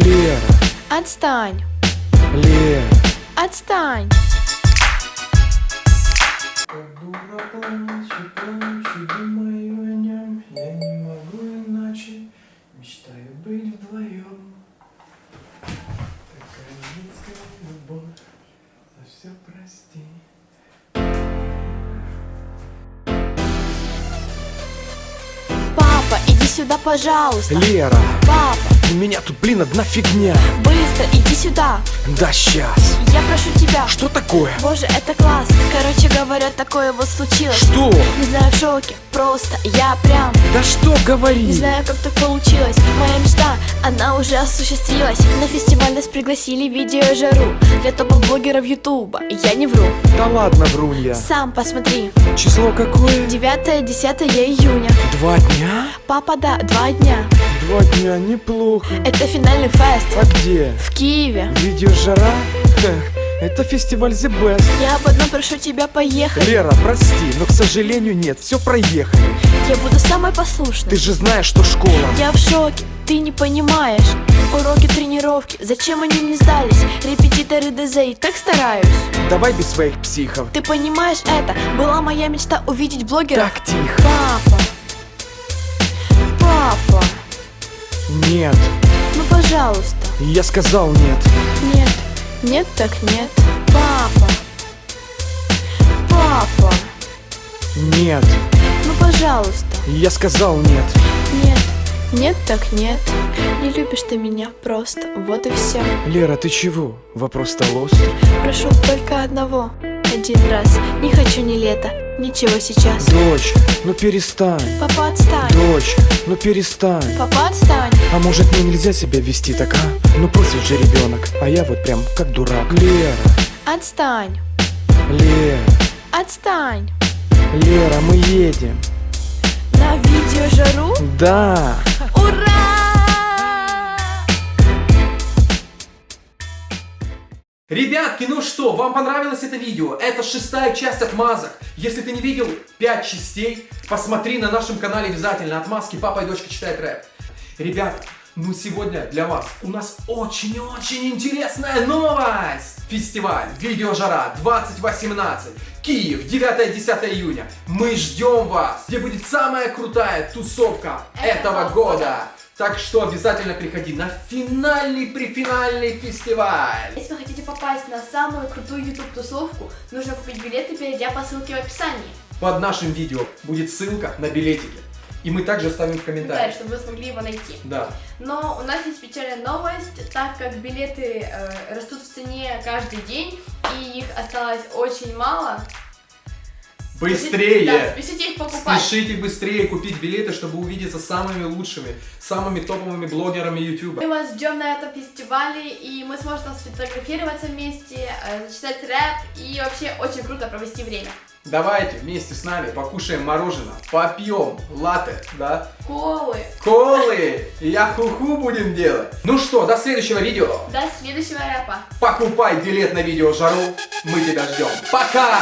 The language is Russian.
Лера, Отстань! Лера. Отстань! Как дура плачу, плачу, думаю о нем Я не могу иначе, мечтаю быть вдвоем Такая детская любовь, за все прости Папа, иди сюда, пожалуйста! Лера, Папа, у меня тут, блин, одна фигня быстро иди сюда! Да сейчас Я прошу тебя! Что такое? Боже, это класс! Короче говоря, такое вот случилось. Что? Не знаю, в шоке, просто я прям Да что говори? Не знаю, как так получилось Моя мечта, она уже осуществилась На фестиваль нас пригласили видео жару Для топ-блогеров ютуба Я не вру Да ладно, врунья Сам посмотри Число какое? 9-10 июня Два дня? Папа, да, два дня. Два дня, неплохо. Это финальный фест. А где? В Киеве. Видео жара? Это фестиваль The Best. Я об одном прошу тебя поехать. Лера, прости, но, к сожалению, нет, все проехали. Я буду самой послушной. Ты же знаешь, что школа. Я в шоке, ты не понимаешь. Уроки, тренировки, зачем они не сдались? Репетиторы ДЗ и так стараюсь. Давай без своих психов. Ты понимаешь это? Была моя мечта увидеть блогера. Так, тихо. Папа Нет, Ну пожалуйста. Я сказал нет Нет. Нет так нет. Папа. Папа. Нет, Ну пожалуйста. Я сказал нет Нет. Нет так нет. Не любишь ты меня просто. Вот и все Лера, ты чего? Вопрос стал острый Прошу только одного. Один раз. Не хочу ни лета Ничего сейчас. Дочь, ну перестань. Папа отстань. Дочь, ну перестань. Папа отстань. А может мне нельзя себя вести так, а? Ну просит же ребенок, а я вот прям как дурак. Лера, Отстань. Лера, Отстань. Лера, мы едем. На видео жару? Да Ребятки, ну что, вам понравилось это видео? Это шестая часть отмазок. Если ты не видел 5 частей, посмотри на нашем канале обязательно. Отмазки папа и дочка читают рэп. Ребята, ну сегодня для вас у нас очень-очень интересная новость. Фестиваль Видеожара 2018. Киев, 9-10 июня. Мы ждем вас, где будет самая крутая тусовка этого года. Так что обязательно приходи на финальный префинальный фестиваль. Если вы хотите попасть на самую крутую YouTube тусовку, нужно купить билеты, перейдя по ссылке в описании. Под нашим видео будет ссылка на билетики. И мы также оставим в Да, комментариях. чтобы вы смогли его найти. Да. Но у нас есть печальная новость, так как билеты э, растут в цене каждый день, и их осталось очень мало. Быстрее! Да, спешите их покупать. Спешите быстрее купить билеты, чтобы увидеться с самыми лучшими, самыми топовыми блогерами YouTube. Мы вас ждем на этом фестивале, и мы сможем сфотографироваться вместе, э, зачитать рэп, и вообще очень круто провести время. Давайте вместе с нами покушаем мороженое, попьем латте, да? Колы! Колы! И я хуху будем делать. Ну что, до следующего видео. До следующего рэпа! Покупай билет на видео жару. Мы тебя ждем. Пока!